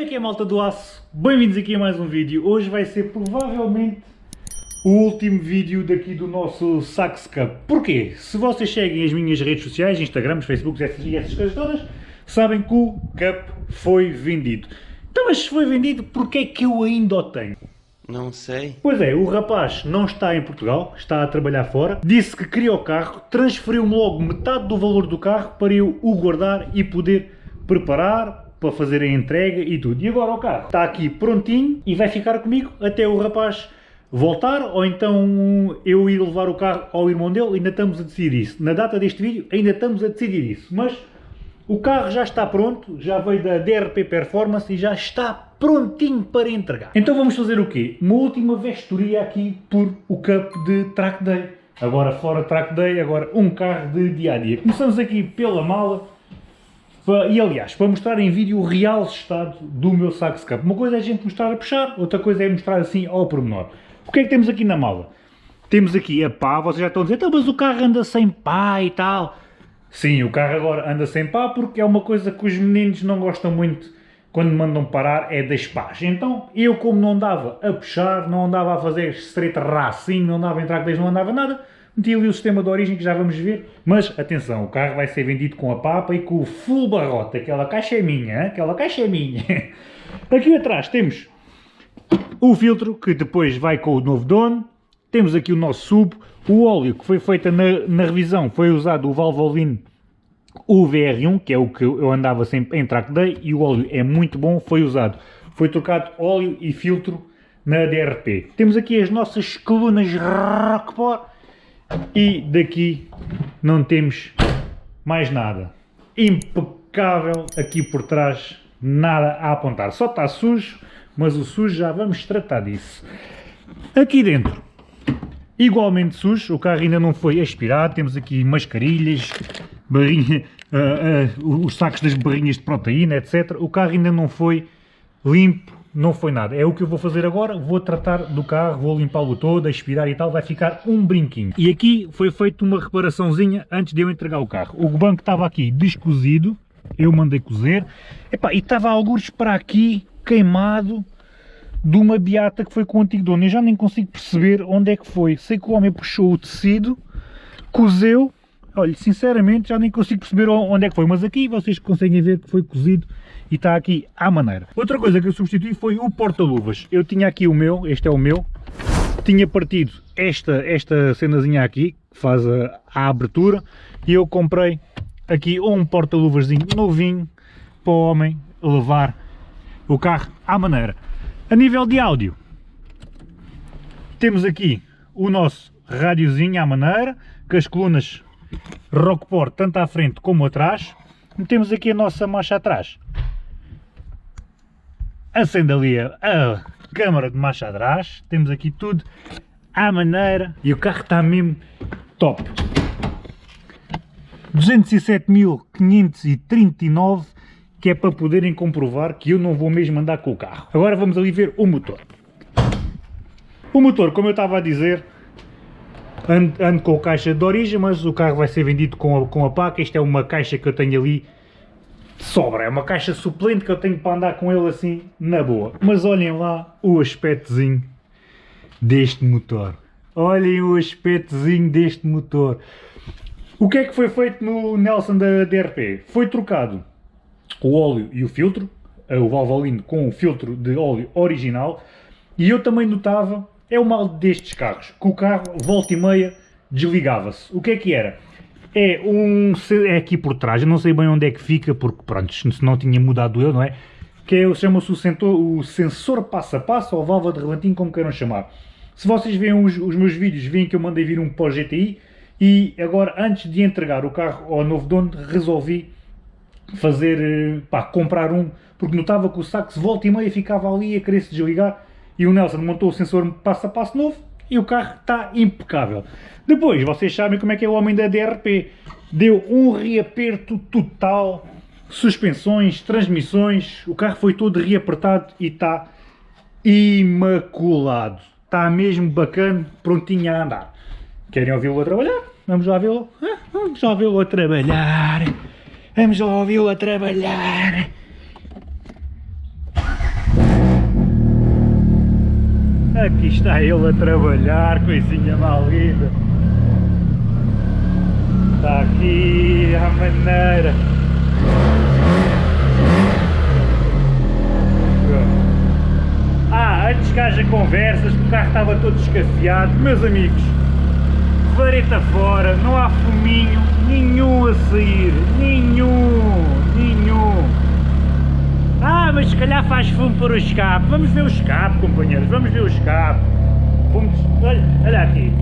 Como é que é malta do aço? Bem-vindos aqui a mais um vídeo. Hoje vai ser provavelmente o último vídeo daqui do nosso Sax Cup. Porquê? Se vocês seguem as minhas redes sociais, Instagrams, Facebooks e essas coisas todas, sabem que o Cup foi vendido. Então, mas se foi vendido, porquê é que eu ainda o tenho? Não sei. Pois é, o rapaz não está em Portugal, está a trabalhar fora, disse que queria o carro, transferiu-me logo metade do valor do carro para eu o guardar e poder preparar para fazer a entrega e tudo. E agora o carro está aqui prontinho e vai ficar comigo até o rapaz voltar ou então eu ir levar o carro ao irmão dele, ainda estamos a decidir isso. Na data deste vídeo ainda estamos a decidir isso, mas o carro já está pronto, já veio da DRP Performance e já está prontinho para entregar. Então vamos fazer o quê? Uma última vestoria aqui por o Cup de Track Day. Agora fora Track Day, agora um carro de dia-a-dia. -dia. Começamos aqui pela mala. E aliás, para mostrar em vídeo o real estado do meu Sax Cup. Uma coisa é a gente mostrar a puxar, outra coisa é mostrar assim ao pormenor. O que é que temos aqui na mala? Temos aqui a pá, vocês já estão a dizer, então, mas o carro anda sem pá e tal. Sim, o carro agora anda sem pá porque é uma coisa que os meninos não gostam muito quando mandam parar, é das pás. Então, eu como não andava a puxar, não andava a fazer straight racing, não andava a entrar com não andava nada, meti ali o sistema de origem que já vamos ver. Mas, atenção, o carro vai ser vendido com a papa e com o full barrote. Aquela caixa é minha, aquela caixa é minha. Aqui atrás temos o filtro, que depois vai com o novo dono. Temos aqui o nosso sub, o óleo que foi feito na, na revisão, foi usado o Valvoline o VR1, que é o que eu andava sempre em track day, e o óleo é muito bom, foi usado. Foi trocado óleo e filtro na DRP. Temos aqui as nossas colunas Rockport e daqui não temos mais nada. Impecável aqui por trás, nada a apontar. Só está sujo, mas o sujo já vamos tratar disso. Aqui dentro igualmente sujo, o carro ainda não foi aspirado, temos aqui mascarilhas, barrinha, uh, uh, os sacos das barrinhas de proteína, etc. O carro ainda não foi limpo, não foi nada. É o que eu vou fazer agora, vou tratar do carro, vou limpá-lo todo, aspirar e tal, vai ficar um brinquinho. E aqui foi feita uma reparaçãozinha antes de eu entregar o carro. O banco estava aqui descozido, eu mandei cozer, Epá, e estava alguns para aqui, queimado, de uma beata que foi com o antigo dono. Eu já nem consigo perceber onde é que foi. Sei que o homem puxou o tecido, cozeu. Olha, sinceramente já nem consigo perceber onde é que foi. Mas aqui vocês conseguem ver que foi cozido e está aqui à maneira. Outra coisa que eu substituí foi o porta-luvas. Eu tinha aqui o meu, este é o meu. Tinha partido esta, esta cenazinha aqui, que faz a, a abertura. E eu comprei aqui um porta-luvasinho novinho para o homem levar o carro à maneira. A nível de áudio, temos aqui o nosso rádiozinho à maneira, com as colunas Rockport tanto à frente como atrás. Temos aqui a nossa marcha atrás. Acende ali a, a câmara de marcha atrás. Temos aqui tudo à maneira. E o carro está mesmo top. 207.539 que é para poderem comprovar que eu não vou mesmo andar com o carro. Agora vamos ali ver o motor. O motor, como eu estava a dizer, ando, ando com a caixa de origem, mas o carro vai ser vendido com a, com a placa. Isto é uma caixa que eu tenho ali de sobra, é uma caixa suplente que eu tenho para andar com ele assim na boa. Mas olhem lá o aspectozinho deste motor. Olhem o aspectozinho deste motor. O que é que foi feito no Nelson da DRP? Foi trocado o óleo e o filtro, o Valvoline com o filtro de óleo original, e eu também notava, é o mal destes carros, que o carro volta e meia desligava-se. O que é que era? É um é aqui por trás, eu não sei bem onde é que fica, porque pronto, se não tinha mudado eu, não é? Que é, chama-se o, o sensor passo a passo, ou válvula de relantinho, como queiram chamar. Se vocês veem os, os meus vídeos, veem que eu mandei vir um pós GTI, e agora, antes de entregar o carro ao novo dono, resolvi fazer, eh, pá, comprar um, porque notava que o saco se volta e meia ficava ali a querer se desligar e o Nelson montou o sensor passo a passo novo e o carro está impecável. Depois, vocês sabem como é que é o homem da DRP, deu um reaperto total, suspensões, transmissões, o carro foi todo reapertado e está imaculado. Está mesmo bacana, prontinho a andar. Querem ouvi-lo a trabalhar? Vamos lá vê-lo? Vamos lá vê-lo a trabalhar. Vamos lá ouvi-lo a trabalhar. Aqui está ele a trabalhar, coisinha mal. Está aqui a maneira. Ah, antes que haja conversas, o carro estava todo escasseado. Meus amigos, vareta fora, não há fuminho nenhum a sair. Nenhum, nenhum. Ah, mas se calhar faz fumo para o escape. Vamos ver o escape, companheiros, vamos ver o escape. Vamos, olha, olha aqui.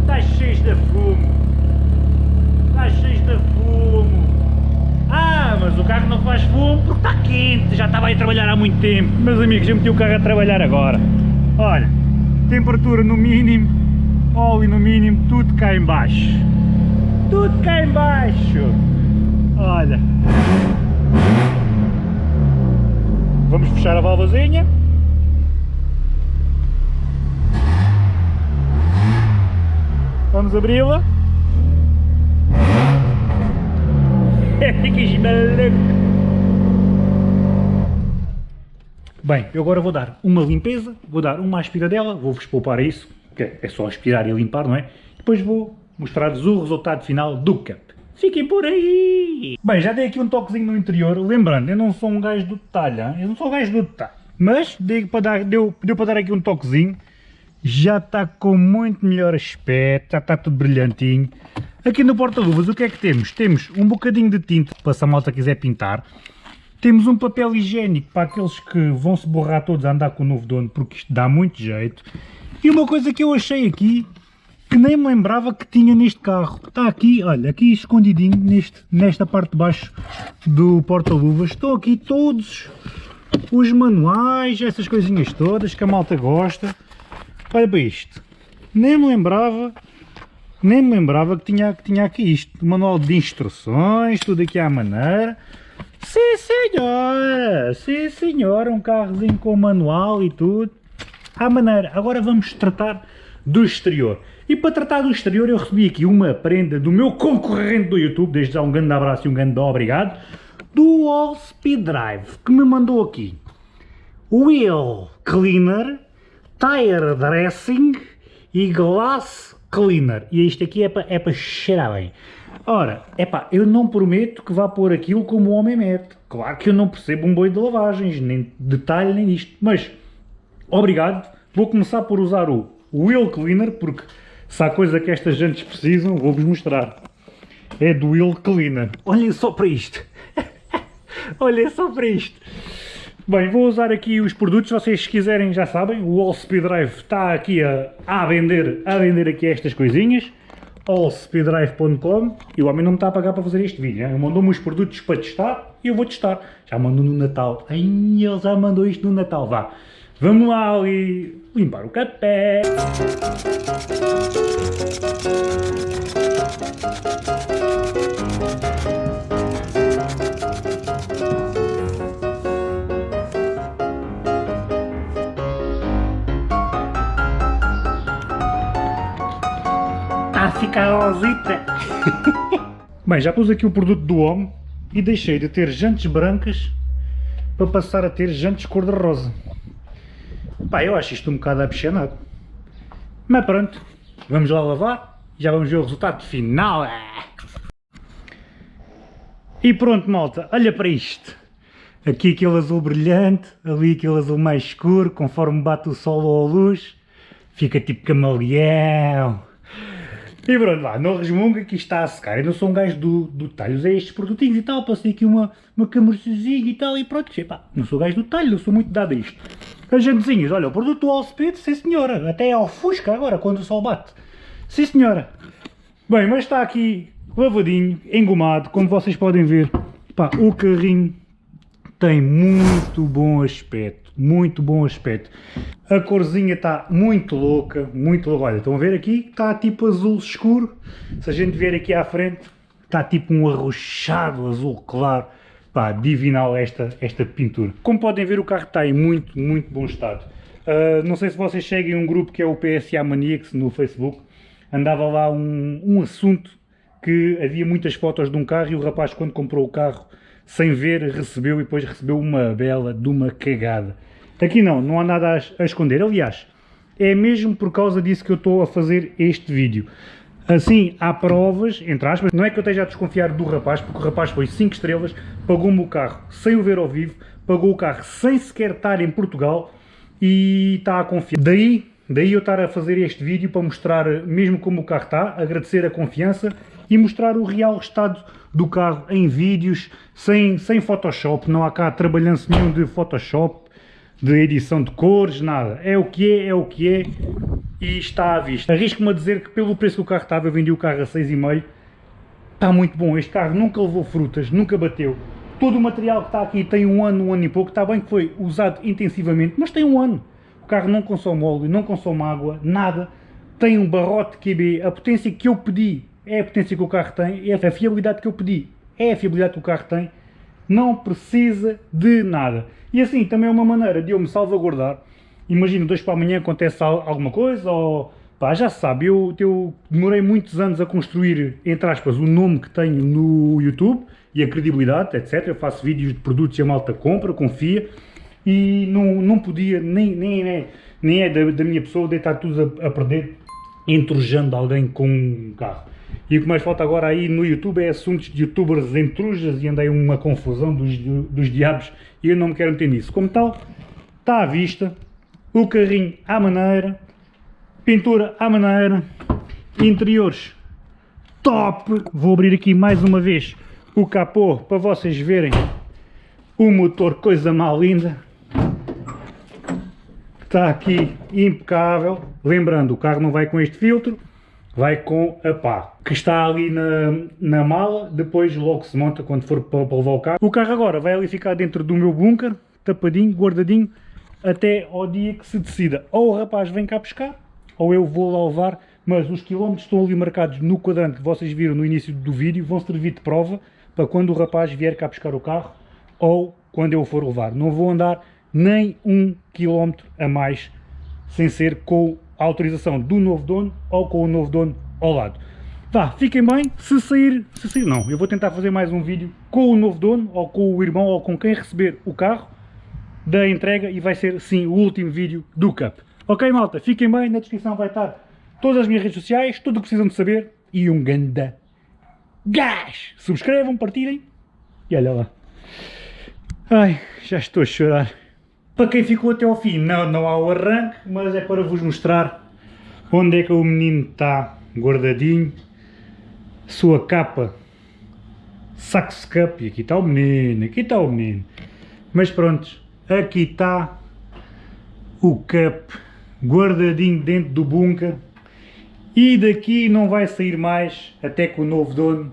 Está cheio de fumo. Está cheio de fumo. Ah, mas o carro não faz fumo porque está quente, já estava aí a trabalhar há muito tempo. Meus amigos, eu meti o carro a trabalhar agora. Olha, temperatura no mínimo, óleo no mínimo, tudo cá em baixo. Tudo cá em baixo. Olha. Vamos fechar a válvuazinha. Vamos abri-la. Ficas maluco. Bem, eu agora vou dar uma limpeza, vou dar uma aspiradela, vou-vos poupar isso, que é só aspirar e limpar, não é? Depois vou mostrar-vos o resultado final do cap. Fiquem por aí! Bem, já dei aqui um toquezinho no interior, lembrando, eu não sou um gajo do detalhe, hein? eu não sou um gajo do detalhe. Mas dei para dar, deu, deu para dar aqui um toquezinho, já está com muito melhor aspecto, já está tudo brilhantinho. Aqui no porta-luvas o que é que temos? Temos um bocadinho de tinta, para se a malta quiser pintar. Temos um papel higiênico para aqueles que vão se borrar todos a andar com o novo dono, porque isto dá muito jeito. E uma coisa que eu achei aqui, que nem me lembrava que tinha neste carro. Está aqui, olha, aqui escondidinho, neste, nesta parte de baixo do porta-luvas. Estão aqui todos os manuais, essas coisinhas todas que a malta gosta. Olha para isto. Nem me lembrava, nem me lembrava que tinha, que tinha aqui isto. Manual de instruções, tudo aqui à maneira. Sim senhora, sim senhora, um carrozinho com manual e tudo. À maneira. Agora vamos tratar do exterior. E para tratar do exterior eu recebi aqui uma prenda do meu concorrente do YouTube, desde já um grande abraço e um grande obrigado, do All Speed Drive, que me mandou aqui Wheel Cleaner, Tire Dressing e Glass Cleaner. E isto aqui é para, é para cheirar bem. Ora, é pá, eu não prometo que vá pôr aquilo como o homem mete. Claro que eu não percebo um boi de lavagens, nem detalhe nem isto, mas obrigado. Vou começar por usar o Wheel Cleaner, porque se há coisa que estas jantes precisam, vou-vos mostrar. É do Wheel Cleaner. Olhem só para isto. Olhem só para isto. Bem, vou usar aqui os produtos, vocês se quiserem já sabem, o All Speed Drive está aqui a, a vender, a vender aqui estas coisinhas, allspeeddrive.com e o homem não me está a pagar para fazer este vídeo, ele mandou-me os produtos para testar e eu vou testar, já mandou no Natal, Ai, ele já mandou isto no Natal, vá, vamos lá ali limpar o café. a ficar rosita. Bem, já pus aqui o produto do homem e deixei de ter jantes brancas para passar a ter jantes cor-de-rosa. Pá, eu acho isto um bocado apaixonado. Mas pronto, vamos lá lavar já vamos ver o resultado final. E pronto malta, olha para isto. Aqui aquele azul brilhante, ali aquele azul mais escuro, conforme bate o sol ou a luz, fica tipo camaleão. E pronto, lá, não resmunga que isto está a secar. Eu não sou um gajo do, do talho, usei estes produtinhos e tal, passei aqui uma, uma camurcezinha e tal, e pronto, epá, não sou gajo do talho, não sou muito dado a isto. As jantezinhas, olha, o produto do Allspeed, sim senhora, até ao Fusca agora, quando o sol bate. Sim senhora. Bem, mas está aqui lavadinho, engomado, como vocês podem ver. Pá, o carrinho tem muito bom aspecto, muito bom aspecto. A corzinha está muito louca, muito louca. Olha, estão a ver aqui? Está tipo azul escuro. Se a gente vier aqui à frente, está tipo um arrochado azul claro. Pá, divinal esta, esta pintura. Como podem ver, o carro está em muito, muito bom estado. Uh, não sei se vocês seguem um grupo que é o PSA Maniacs no Facebook. Andava lá um, um assunto que havia muitas fotos de um carro e o rapaz quando comprou o carro sem ver, recebeu e depois recebeu uma bela de uma cagada. Aqui não, não há nada a, a esconder. Aliás, é mesmo por causa disso que eu estou a fazer este vídeo. Assim, há provas, entre aspas, não é que eu esteja a desconfiar do rapaz, porque o rapaz foi 5 estrelas, pagou-me o carro sem o ver ao vivo, pagou o carro sem sequer estar em Portugal e está a confiar. Daí, daí eu estar a fazer este vídeo para mostrar mesmo como o carro está, agradecer a confiança e mostrar o real estado do carro em vídeos, sem, sem Photoshop, não há cá trabalhanço nenhum de Photoshop, de edição de cores, nada. É o que é, é o que é e está à vista. Arrisco-me a dizer que pelo preço que o carro estava, eu vendi o carro a 6,5, está muito bom. Este carro nunca levou frutas, nunca bateu. Todo o material que está aqui tem um ano, um ano e pouco, está bem que foi usado intensivamente, mas tem um ano. O carro não consome óleo, não consome água, nada. Tem um barrote QB, a potência que eu pedi é a potência que o carro tem, é a fiabilidade que eu pedi, é a fiabilidade que o carro tem, não precisa de nada. E assim, também é uma maneira de eu me salvaguardar. Imagino, dois para amanhã acontece alguma coisa, ou pá, já se sabe, eu, eu demorei muitos anos a construir, entre aspas, o nome que tenho no YouTube e a credibilidade, etc. Eu faço vídeos de produtos e a malta compra, confia, e não, não podia, nem, nem é, nem é da, da minha pessoa, deitar tudo a, a perder entrojando alguém com um carro. E o que mais falta agora aí no YouTube é assuntos de youtubers entrujas e andei uma confusão dos, dos diabos e eu não me quero meter nisso. Como tal, está à vista, o carrinho à maneira, pintura à maneira, interiores top. Vou abrir aqui mais uma vez o capô para vocês verem o motor, coisa mal linda. Está aqui impecável. Lembrando, o carro não vai com este filtro, vai com a pá, que está ali na, na mala, depois logo se monta quando for para, para levar o carro. O carro agora vai ali ficar dentro do meu bunker, tapadinho, guardadinho, até ao dia que se decida. Ou o rapaz vem cá buscar, ou eu vou lá levar, mas os quilómetros estão ali marcados no quadrante que vocês viram no início do vídeo, vão servir de prova para quando o rapaz vier cá buscar o carro, ou quando eu for levar. Não vou andar nem um quilómetro a mais sem ser com a autorização do novo dono ou com o novo dono ao lado. Vá, fiquem bem, se sair, se sair não, eu vou tentar fazer mais um vídeo com o novo dono, ou com o irmão, ou com quem receber o carro da entrega e vai ser sim o último vídeo do Cup. Ok malta, fiquem bem, na descrição vai estar todas as minhas redes sociais, tudo o que precisam de saber e um ganda gás! Subscrevam, partilhem e olha lá. Ai, já estou a chorar. Para quem ficou até ao fim, não, não há o arranque, mas é para vos mostrar onde é que o menino está guardadinho. Sua capa Sax Cup, e aqui está o menino, aqui está o menino. Mas pronto, aqui está o Cup guardadinho dentro do bunker. E daqui não vai sair mais até que o novo dono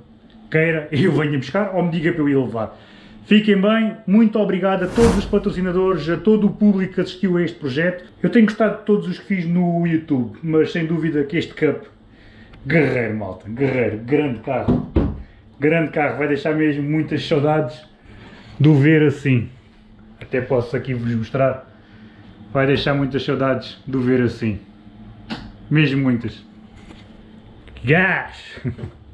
queira eu venha buscar ou me diga para eu ir levar. Fiquem bem, muito obrigado a todos os patrocinadores, a todo o público que assistiu a este projeto. Eu tenho gostado de todos os que fiz no YouTube, mas sem dúvida que este Cup, guerreiro malta, guerreiro, grande carro. Grande carro, vai deixar mesmo muitas saudades do ver assim. Até posso aqui vos mostrar. Vai deixar muitas saudades do ver assim. Mesmo muitas. Gás!